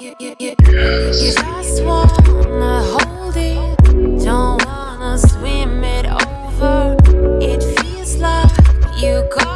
you, you, you, you just wanna hold it, don't wanna swim it over. It feels like you got